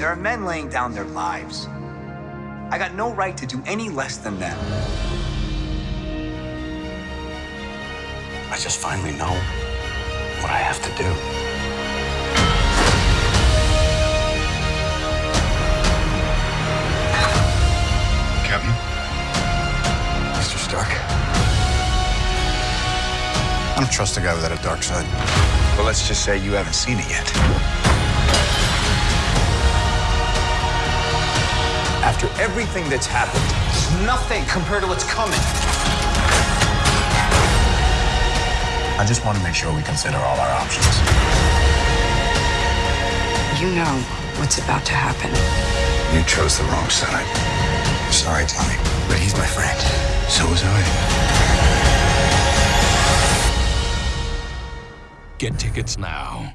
There are men laying down their lives. I got no right to do any less than them. I just finally know what I have to do. Captain? Mr. Stark. I don't trust a guy without a dark side. Well, let's just say you haven't seen it yet. After everything that's happened, it's nothing compared to what's coming. I just want to make sure we consider all our options. You know what's about to happen. You chose the wrong side. Sorry, Tony, but he's my friend. So was I. Get tickets now.